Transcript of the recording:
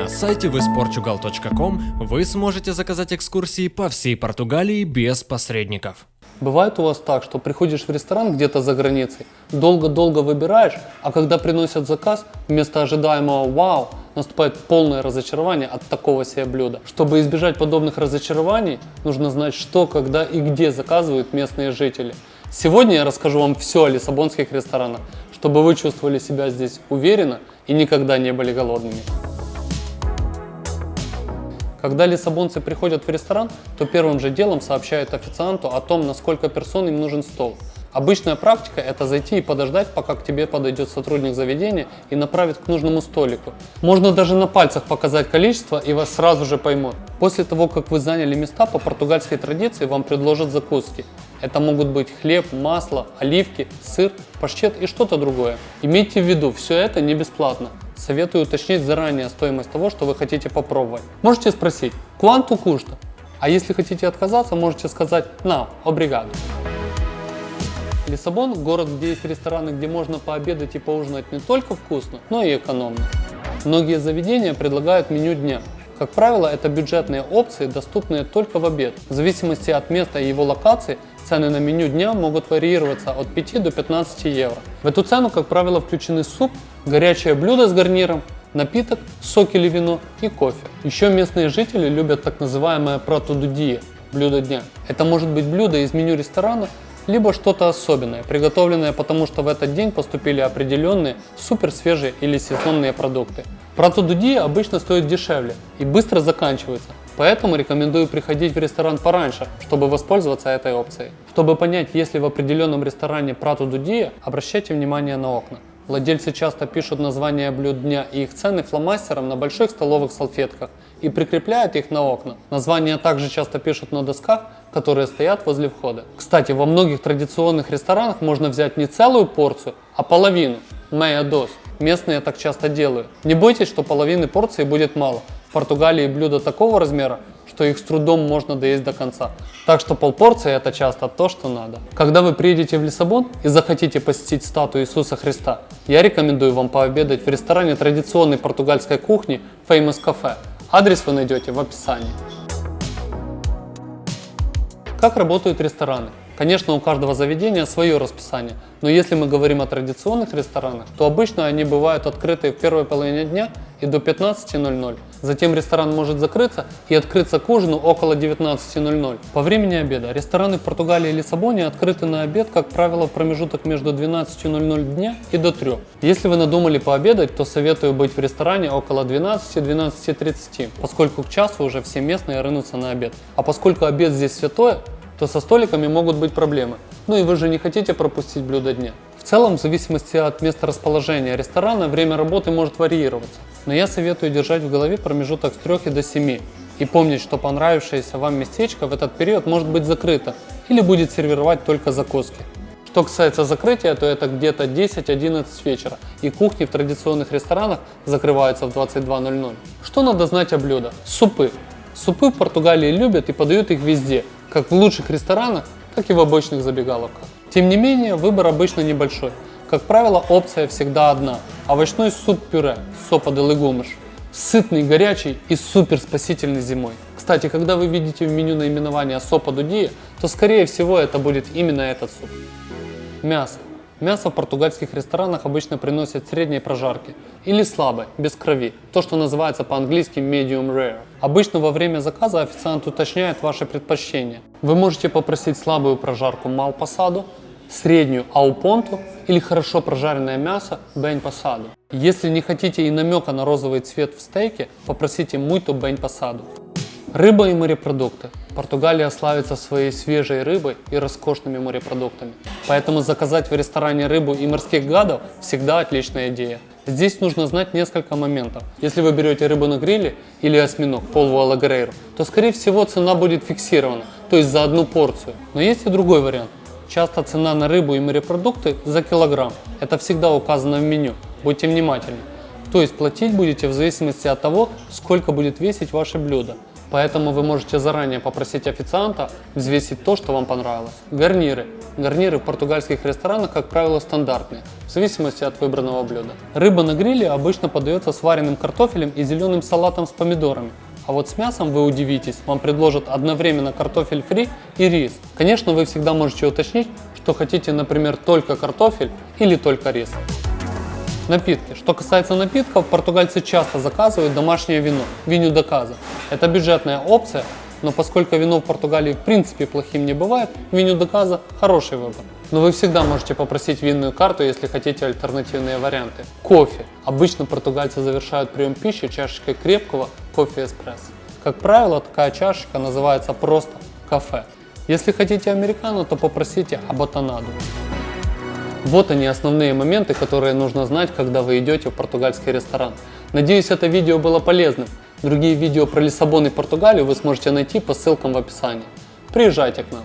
На сайте visportugal.com вы сможете заказать экскурсии по всей Португалии без посредников. Бывает у вас так, что приходишь в ресторан где-то за границей, долго-долго выбираешь, а когда приносят заказ, вместо ожидаемого «Вау!» наступает полное разочарование от такого себе блюда. Чтобы избежать подобных разочарований, нужно знать, что, когда и где заказывают местные жители. Сегодня я расскажу вам все о лиссабонских ресторанах, чтобы вы чувствовали себя здесь уверенно и никогда не были голодными. Когда лиссабонцы приходят в ресторан, то первым же делом сообщают официанту о том, на сколько персон им нужен стол. Обычная практика – это зайти и подождать, пока к тебе подойдет сотрудник заведения и направит к нужному столику. Можно даже на пальцах показать количество и вас сразу же поймут. После того, как вы заняли места, по португальской традиции вам предложат закуски. Это могут быть хлеб, масло, оливки, сыр, паштет и что-то другое. Имейте в виду, все это не бесплатно. Советую уточнить заранее стоимость того, что вы хотите попробовать. Можете спросить «Quanto custa?», а если хотите отказаться, можете сказать «No, obrigado». Лиссабон – город, где есть рестораны, где можно пообедать и поужинать не только вкусно, но и экономно. Многие заведения предлагают меню дня. Как правило, это бюджетные опции, доступные только в обед. В зависимости от места и его локации, цены на меню дня могут варьироваться от 5 до 15 евро. В эту цену, как правило, включены суп, горячее блюдо с гарниром, напиток, сок или вино и кофе. Еще местные жители любят так называемое протудудия – блюдо дня. Это может быть блюдо из меню ресторана, либо что-то особенное, приготовленное потому, что в этот день поступили определенные супер свежие или сезонные продукты. Протудуди обычно стоит дешевле и быстро заканчивается, поэтому рекомендую приходить в ресторан пораньше, чтобы воспользоваться этой опцией. Чтобы понять, есть ли в определенном ресторане Пратудудия, обращайте внимание на окна. Владельцы часто пишут названия блюд дня и их цены фломастером на больших столовых салфетках и прикрепляют их на окна. Названия также часто пишут на досках, которые стоят возле входа. Кстати, во многих традиционных ресторанах можно взять не целую порцию, а половину – meia dos. Местные так часто делают. Не бойтесь, что половины порции будет мало. В Португалии блюда такого размера, что их с трудом можно доесть до конца. Так что полпорции это часто то, что надо. Когда вы приедете в Лиссабон и захотите посетить статую Иисуса Христа, я рекомендую вам пообедать в ресторане традиционной португальской кухни Famous Cafe. Адрес вы найдете в описании. Как работают рестораны? Конечно, у каждого заведения свое расписание, но если мы говорим о традиционных ресторанах, то обычно они бывают открыты в первой половине дня и до 15.00. Затем ресторан может закрыться и открыться к ужину около 19.00. По времени обеда рестораны в Португалии и Лиссабоне открыты на обед, как правило, в промежуток между 12.00 дня и до 3. Если вы надумали пообедать, то советую быть в ресторане около 12-12.30, поскольку к часу уже все местные рынутся на обед. А поскольку обед здесь святое, то со столиками могут быть проблемы. Ну и вы же не хотите пропустить блюдо дня. В целом, в зависимости от места расположения ресторана, время работы может варьироваться. Но я советую держать в голове промежуток с 3 до 7 и помнить, что понравившееся вам местечко в этот период может быть закрыто или будет сервировать только закуски. Что касается закрытия, то это где-то 10-11 вечера, и кухни в традиционных ресторанах закрываются в 22.00. Что надо знать о блюдах? Супы. Супы в Португалии любят и подают их везде, как в лучших ресторанах, так и в обычных забегаловках. Тем не менее, выбор обычно небольшой. Как правило, опция всегда одна – овощной суп-пюре, сопа де легумыш. Сытный, горячий и супер спасительный зимой. Кстати, когда вы видите в меню наименование сопа дудия, то скорее всего это будет именно этот суп. Мясо. Мясо в португальских ресторанах обычно приносят средней прожарки или слабой, без крови, то, что называется по-английски medium rare. Обычно во время заказа официант уточняет ваши предпочтения. Вы можете попросить слабую прожарку мал посаду, среднюю аупонту или хорошо прожаренное мясо бень посаду. Если не хотите и намека на розовый цвет в стейке, попросите муйто бень посаду. Рыба и морепродукты. Португалия славится своей свежей рыбой и роскошными морепродуктами. Поэтому заказать в ресторане рыбу и морских гадов всегда отличная идея. Здесь нужно знать несколько моментов. Если вы берете рыбу на гриле или осьминог, полву алагрейру, то скорее всего цена будет фиксирована, то есть за одну порцию. Но есть и другой вариант. Часто цена на рыбу и морепродукты за килограмм. Это всегда указано в меню. Будьте внимательны. То есть платить будете в зависимости от того, сколько будет весить ваше блюдо. Поэтому вы можете заранее попросить официанта взвесить то, что вам понравилось. Гарниры. Гарниры в португальских ресторанах, как правило, стандартные, в зависимости от выбранного блюда. Рыба на гриле обычно подается с вареным картофелем и зеленым салатом с помидорами. А вот с мясом вы удивитесь, вам предложат одновременно картофель фри и рис. Конечно, вы всегда можете уточнить, что хотите, например, только картофель или только рис. Напитки. Что касается напитков, португальцы часто заказывают домашнее вино, виню до каза. Это бюджетная опция, но поскольку вино в Португалии в принципе плохим не бывает, виню до каза хороший выбор. Но вы всегда можете попросить винную карту, если хотите альтернативные варианты. Кофе. Обычно португальцы завершают прием пищи чашечкой крепкого кофе эспрессо. Как правило, такая чашечка называется просто кафе. Если хотите американо, то попросите аботанаду. Вот они основные моменты, которые нужно знать, когда вы идете в португальский ресторан. Надеюсь, это видео было полезным. Другие видео про Лиссабон и Португалию вы сможете найти по ссылкам в описании. Приезжайте к нам.